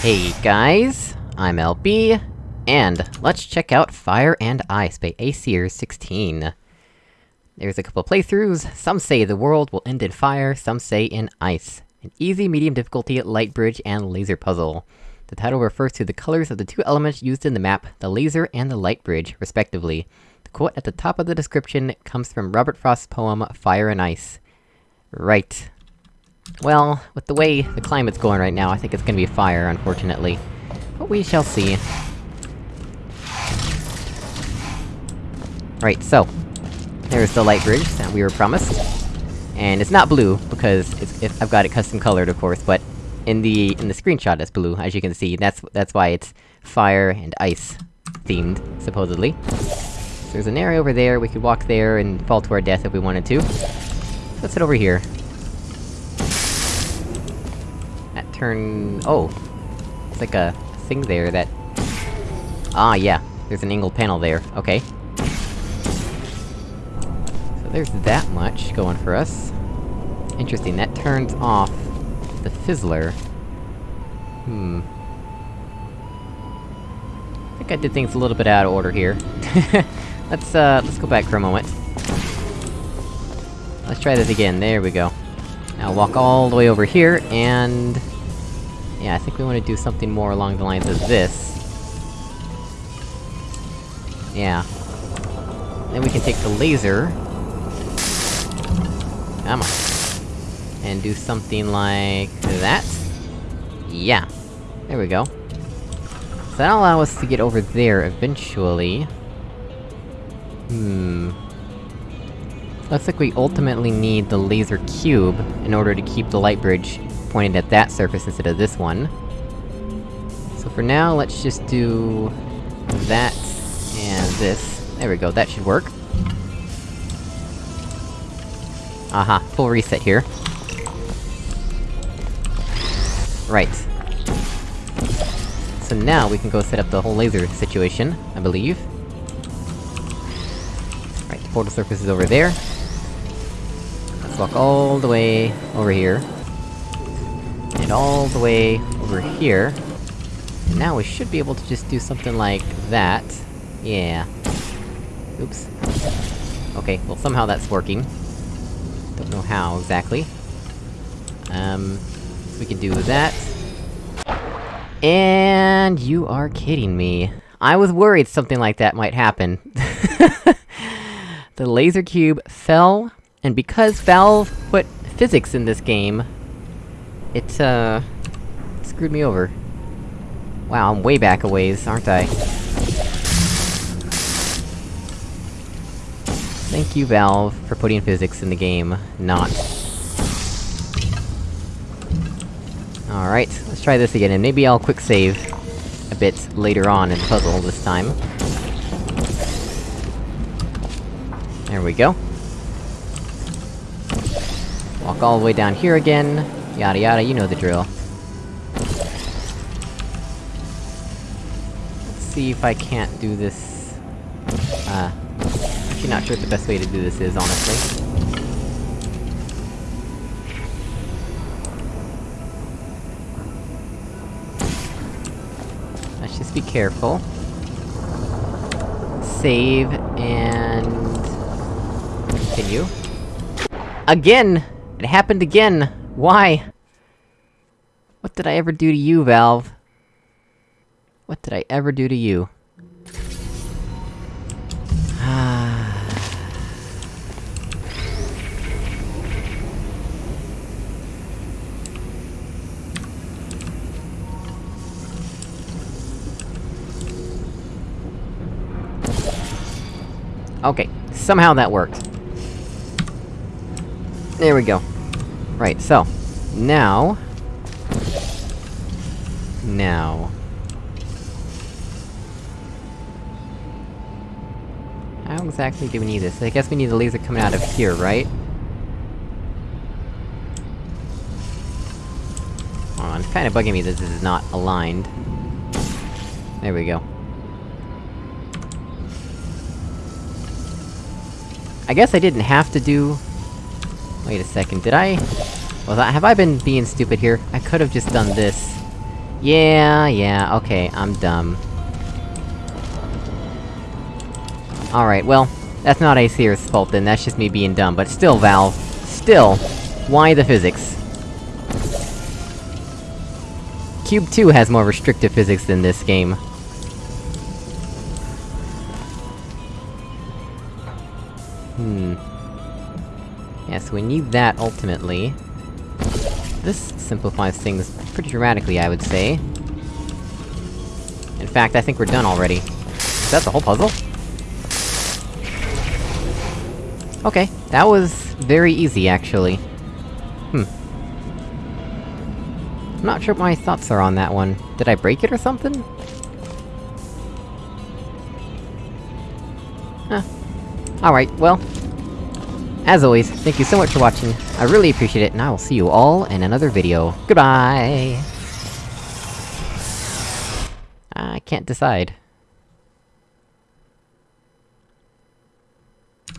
Hey guys, I'm LB, and let's check out Fire and Ice by Aesir16. There's a couple playthroughs, some say the world will end in fire, some say in ice. An easy, medium difficulty, light bridge, and laser puzzle. The title refers to the colors of the two elements used in the map, the laser and the light bridge, respectively. The quote at the top of the description comes from Robert Frost's poem, Fire and Ice. Right. Well, with the way the climate's going right now, I think it's gonna be fire, unfortunately. But we shall see. Right, so... There's the light bridge that we were promised. And it's not blue, because it's, I've got it custom colored, of course, but... In the- in the screenshot it's blue, as you can see, that's- that's why it's fire and ice themed, supposedly. So there's an area over there, we could walk there and fall to our death if we wanted to. Let's head over here. Turn... oh! It's like a thing there that... Ah, yeah. There's an angled panel there, okay. So there's that much going for us. Interesting, that turns off the fizzler. Hmm. I think I did things a little bit out of order here. let's, uh, let's go back for a moment. Let's try this again, there we go. Now walk all the way over here, and... Yeah, I think we wanna do something more along the lines of this. Yeah. Then we can take the laser... Come on. And do something like... that? Yeah. There we go. So that'll allow us to get over there eventually. Hmm... Looks like we ultimately need the laser cube in order to keep the light bridge pointed at that surface instead of this one. So for now, let's just do... that, and this. There we go, that should work. Aha, full reset here. Right. So now we can go set up the whole laser situation, I believe. Right, the portal surface is over there. Let's walk all the way over here. And all the way over here. And now we should be able to just do something like that. Yeah. Oops. Okay, well somehow that's working. Don't know how, exactly. Um... So we can do that. And you are kidding me. I was worried something like that might happen. the laser cube fell, and because Valve put physics in this game, it, uh... screwed me over. Wow, I'm way back a ways, aren't I? Thank you, Valve, for putting physics in the game, not. Alright, let's try this again, and maybe I'll quick save a bit later on in the puzzle this time. There we go. Walk all the way down here again, yada yada, you know the drill. Let's see if I can't do this... Uh... Actually not sure what the best way to do this is, honestly. Let's just be careful. Save, and... Continue. Again! It happened again! Why? What did I ever do to you, Valve? What did I ever do to you? Okay, somehow that worked. There we go. Right, so... Now... Now... How exactly do we need this? I guess we need the laser coming out of here, right? Oh, it's kinda bugging me that this is not aligned. There we go. I guess I didn't have to do... Wait a second, did I... Was I- have I been being stupid here? I could've just done this. Yeah, yeah, okay, I'm dumb. Alright, well, that's not Aesir's fault then, that's just me being dumb, but still, Valve. Still, why the physics? Cube 2 has more restrictive physics than this game. Hmm... Yeah, so we need that, ultimately. This simplifies things pretty dramatically, I would say. In fact, I think we're done already. Is that the whole puzzle? Okay, that was very easy, actually. Hmm. I'm not sure what my thoughts are on that one. Did I break it or something? Huh. Alright, well... As always, thank you so much for watching, I really appreciate it, and I will see you all in another video. Goodbye! I can't decide.